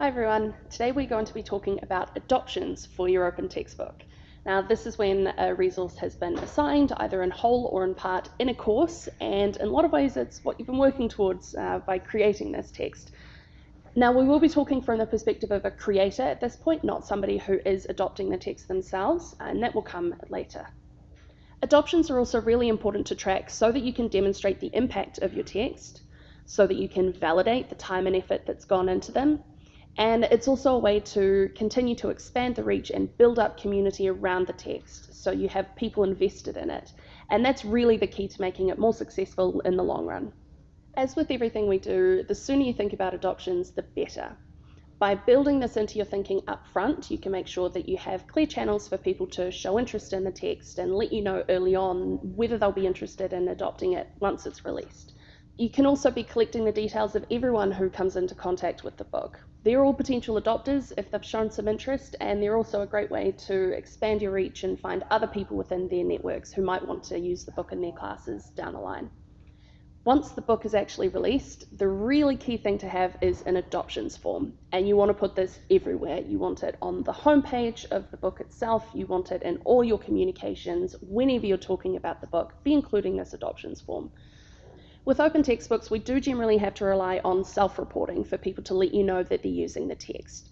Hi everyone, today we're going to be talking about adoptions for your open textbook. Now this is when a resource has been assigned either in whole or in part in a course and in a lot of ways it's what you've been working towards uh, by creating this text. Now we will be talking from the perspective of a creator at this point, not somebody who is adopting the text themselves and that will come later. Adoptions are also really important to track so that you can demonstrate the impact of your text, so that you can validate the time and effort that's gone into them. And it's also a way to continue to expand the reach and build up community around the text so you have people invested in it. And that's really the key to making it more successful in the long run. As with everything we do, the sooner you think about adoptions, the better. By building this into your thinking up front, you can make sure that you have clear channels for people to show interest in the text and let you know early on whether they'll be interested in adopting it once it's released. You can also be collecting the details of everyone who comes into contact with the book. They're all potential adopters if they've shown some interest, and they're also a great way to expand your reach and find other people within their networks who might want to use the book in their classes down the line. Once the book is actually released, the really key thing to have is an adoptions form. And you want to put this everywhere. You want it on the homepage of the book itself, you want it in all your communications, whenever you're talking about the book, be including this adoptions form. With open textbooks, we do generally have to rely on self-reporting for people to let you know that they're using the text.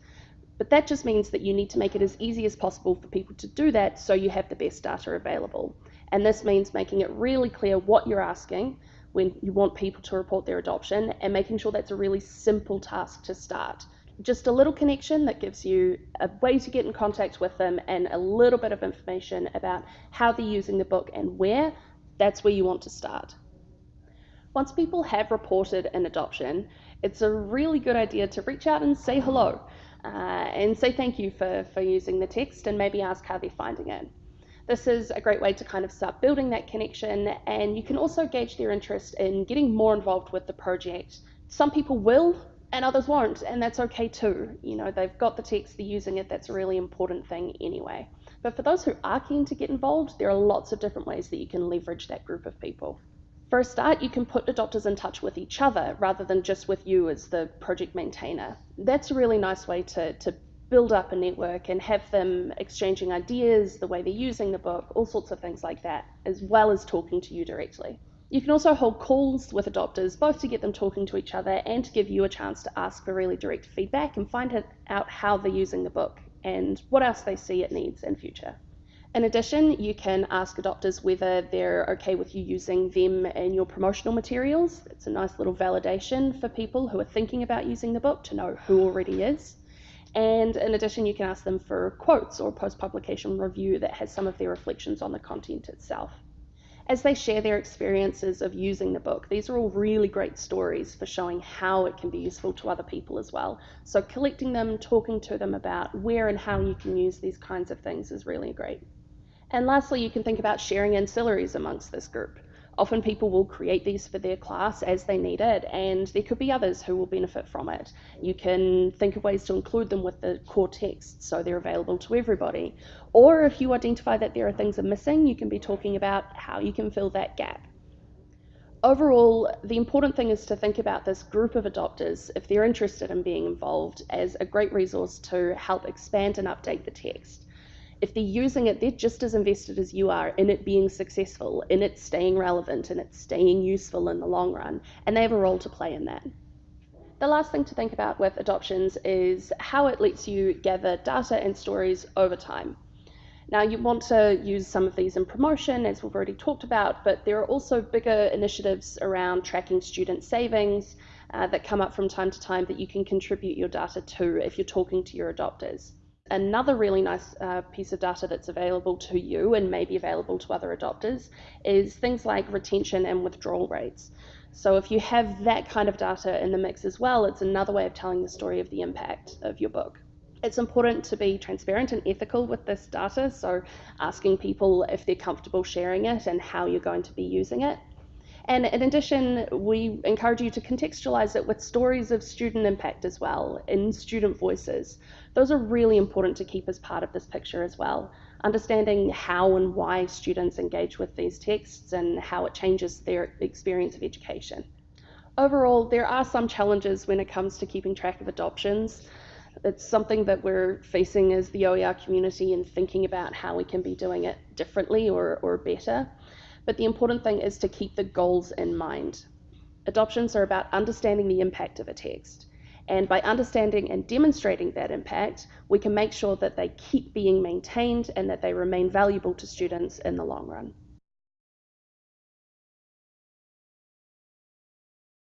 But that just means that you need to make it as easy as possible for people to do that so you have the best data available. And this means making it really clear what you're asking when you want people to report their adoption and making sure that's a really simple task to start. Just a little connection that gives you a way to get in contact with them and a little bit of information about how they're using the book and where, that's where you want to start. Once people have reported an adoption, it's a really good idea to reach out and say hello uh, and say thank you for, for using the text and maybe ask how they're finding it. This is a great way to kind of start building that connection and you can also gauge their interest in getting more involved with the project. Some people will and others won't and that's okay too. You know, they've got the text, they're using it, that's a really important thing anyway. But for those who are keen to get involved, there are lots of different ways that you can leverage that group of people. For a start, you can put adopters in touch with each other rather than just with you as the project maintainer. That's a really nice way to, to build up a network and have them exchanging ideas, the way they're using the book, all sorts of things like that, as well as talking to you directly. You can also hold calls with adopters, both to get them talking to each other and to give you a chance to ask for really direct feedback and find out how they're using the book and what else they see it needs in future. In addition, you can ask adopters whether they're okay with you using them in your promotional materials. It's a nice little validation for people who are thinking about using the book to know who already is. And in addition, you can ask them for quotes or post-publication review that has some of their reflections on the content itself. As they share their experiences of using the book, these are all really great stories for showing how it can be useful to other people as well. So collecting them, talking to them about where and how you can use these kinds of things is really great. And lastly, you can think about sharing ancillaries amongst this group. Often people will create these for their class as they need it, and there could be others who will benefit from it. You can think of ways to include them with the core text so they're available to everybody. Or if you identify that there are things are missing, you can be talking about how you can fill that gap. Overall, the important thing is to think about this group of adopters, if they're interested in being involved, as a great resource to help expand and update the text if they're using it, they're just as invested as you are in it being successful, in it staying relevant, and it staying useful in the long run, and they have a role to play in that. The last thing to think about with adoptions is how it lets you gather data and stories over time. Now, you want to use some of these in promotion, as we've already talked about, but there are also bigger initiatives around tracking student savings uh, that come up from time to time that you can contribute your data to if you're talking to your adopters. Another really nice uh, piece of data that's available to you and maybe available to other adopters is things like retention and withdrawal rates. So if you have that kind of data in the mix as well, it's another way of telling the story of the impact of your book. It's important to be transparent and ethical with this data, so asking people if they're comfortable sharing it and how you're going to be using it. And in addition, we encourage you to contextualize it with stories of student impact as well, in student voices. Those are really important to keep as part of this picture as well. Understanding how and why students engage with these texts and how it changes their experience of education. Overall, there are some challenges when it comes to keeping track of adoptions. It's something that we're facing as the OER community and thinking about how we can be doing it differently or, or better. But the important thing is to keep the goals in mind. Adoptions are about understanding the impact of a text. And by understanding and demonstrating that impact, we can make sure that they keep being maintained and that they remain valuable to students in the long run.